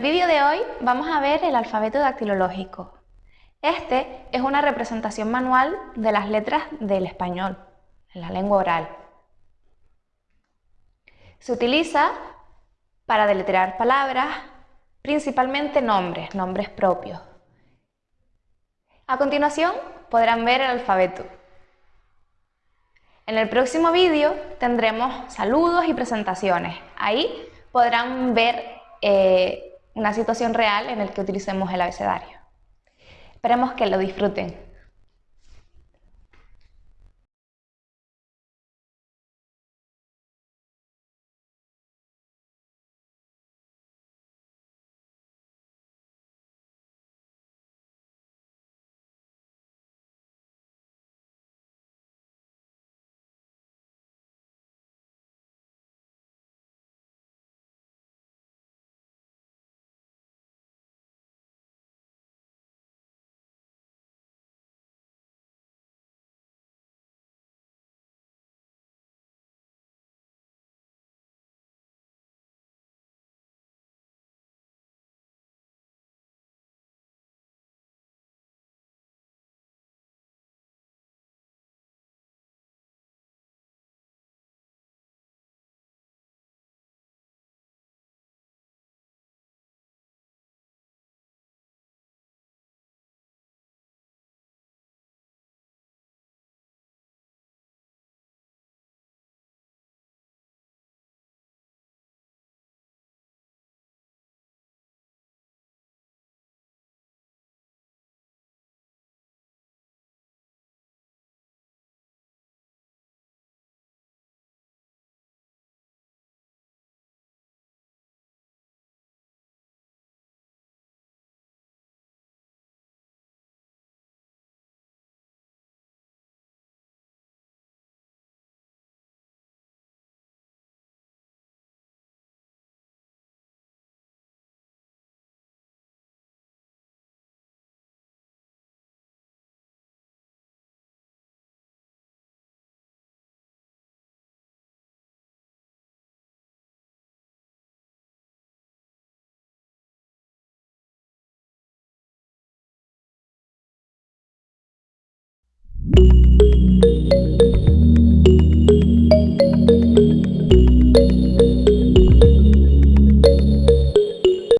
vídeo de hoy vamos a ver el alfabeto dactilológico. Este es una representación manual de las letras del español, en la lengua oral. Se utiliza para deletrear palabras, principalmente nombres, nombres propios. A continuación podrán ver el alfabeto. En el próximo vídeo tendremos saludos y presentaciones. Ahí podrán ver eh, una situación real en la que utilicemos el abecedario. Esperemos que lo disfruten. thank you.